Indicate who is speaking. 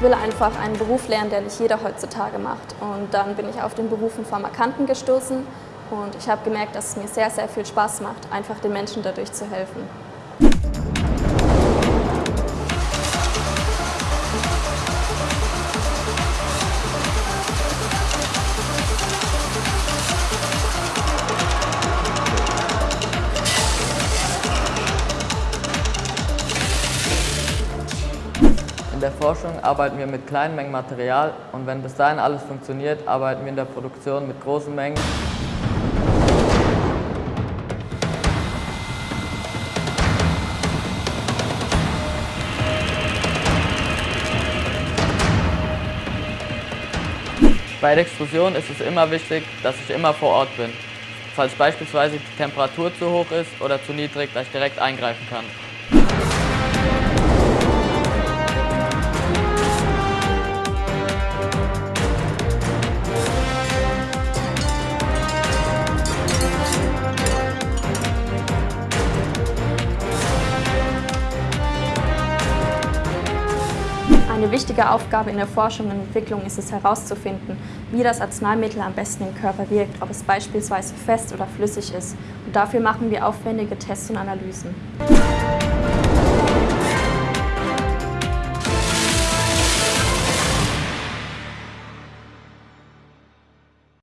Speaker 1: Ich will einfach einen Beruf lernen, der nicht jeder heutzutage macht. Und dann bin ich auf den Beruf Pharmakanten gestoßen und ich habe gemerkt, dass es mir sehr, sehr viel Spaß macht, einfach den Menschen dadurch zu helfen.
Speaker 2: In der Forschung arbeiten wir mit kleinen Mengen Material und wenn bis dahin alles funktioniert, arbeiten wir in der Produktion mit großen Mengen. Bei der Extrusion ist es immer wichtig, dass ich immer vor Ort bin, falls beispielsweise die Temperatur zu hoch ist oder zu niedrig, dass ich direkt eingreifen kann.
Speaker 1: Eine wichtige Aufgabe in der Forschung und Entwicklung ist es herauszufinden, wie das Arzneimittel am besten im Körper wirkt, ob es beispielsweise fest oder flüssig ist. Und dafür machen wir aufwendige Tests und Analysen.